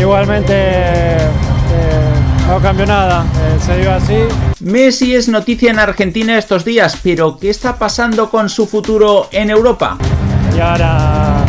Igualmente eh, no cambió nada, eh, se dio así. Messi es noticia en Argentina estos días, pero ¿qué está pasando con su futuro en Europa? Y ahora,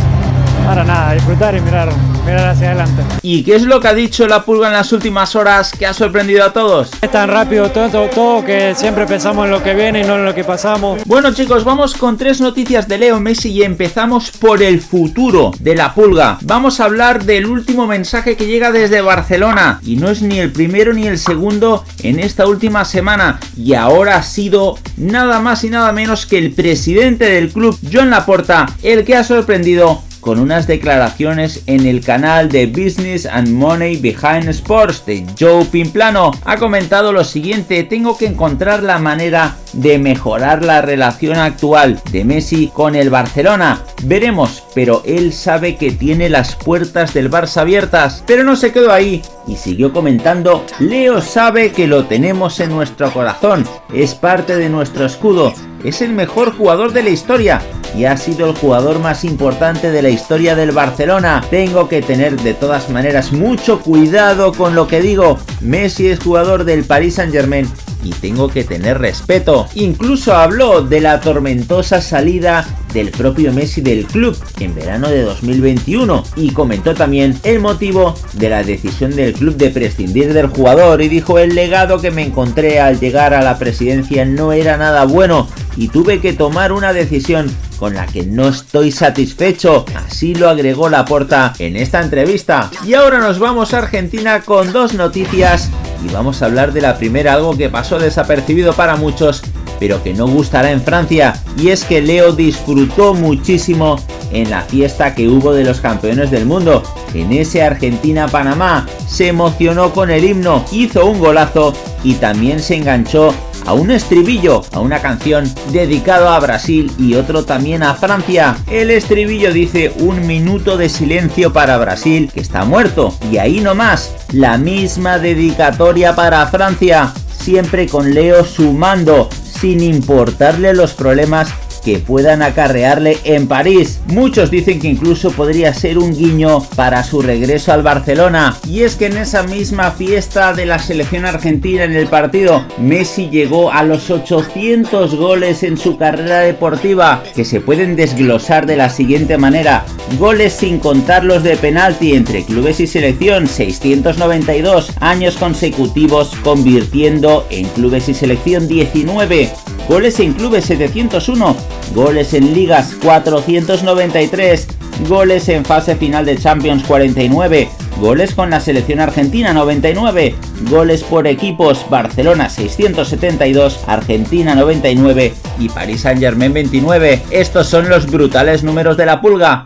disfrutar y mirar, mirar hacia adelante. ¿Y qué es lo que ha dicho la pulga en las últimas horas que ha sorprendido a todos? Es tan rápido todo, todo, todo que siempre pensamos en lo que viene y no en lo que pasamos. Bueno chicos, vamos con tres noticias de Leo Messi y empezamos por el futuro de la pulga. Vamos a hablar del último mensaje que llega desde Barcelona y no es ni el primero ni el segundo en esta última semana y ahora ha sido nada más y nada menos que el presidente del club, John Laporta, el que ha sorprendido con unas declaraciones en el canal de Business and Money Behind Sports de Joe Pimplano. Ha comentado lo siguiente, tengo que encontrar la manera de mejorar la relación actual de Messi con el Barcelona. Veremos, pero él sabe que tiene las puertas del Barça abiertas. Pero no se quedó ahí y siguió comentando, Leo sabe que lo tenemos en nuestro corazón, es parte de nuestro escudo, es el mejor jugador de la historia y ha sido el jugador más importante de la historia del Barcelona. Tengo que tener de todas maneras mucho cuidado con lo que digo. Messi es jugador del Paris Saint Germain y tengo que tener respeto. Incluso habló de la tormentosa salida del propio Messi del club en verano de 2021 y comentó también el motivo de la decisión del club de prescindir del jugador y dijo el legado que me encontré al llegar a la presidencia no era nada bueno y tuve que tomar una decisión con la que no estoy satisfecho, así lo agregó Laporta en esta entrevista. Y ahora nos vamos a Argentina con dos noticias y vamos a hablar de la primera, algo que pasó desapercibido para muchos, pero que no gustará en Francia, y es que Leo disfrutó muchísimo en la fiesta que hubo de los campeones del mundo. En ese Argentina-Panamá se emocionó con el himno, hizo un golazo y también se enganchó a un estribillo, a una canción dedicado a Brasil y otro también a Francia. El estribillo dice un minuto de silencio para Brasil que está muerto y ahí nomás la misma dedicatoria para Francia, siempre con Leo sumando sin importarle los problemas que puedan acarrearle en París. Muchos dicen que incluso podría ser un guiño para su regreso al Barcelona. Y es que en esa misma fiesta de la selección argentina en el partido, Messi llegó a los 800 goles en su carrera deportiva, que se pueden desglosar de la siguiente manera. Goles sin contar los de penalti entre clubes y selección, 692 años consecutivos convirtiendo en clubes y selección 19 goles en clubes 701, goles en ligas 493, goles en fase final de Champions 49, goles con la selección argentina 99, goles por equipos Barcelona 672, Argentina 99 y Paris Saint Germain 29. Estos son los brutales números de la pulga.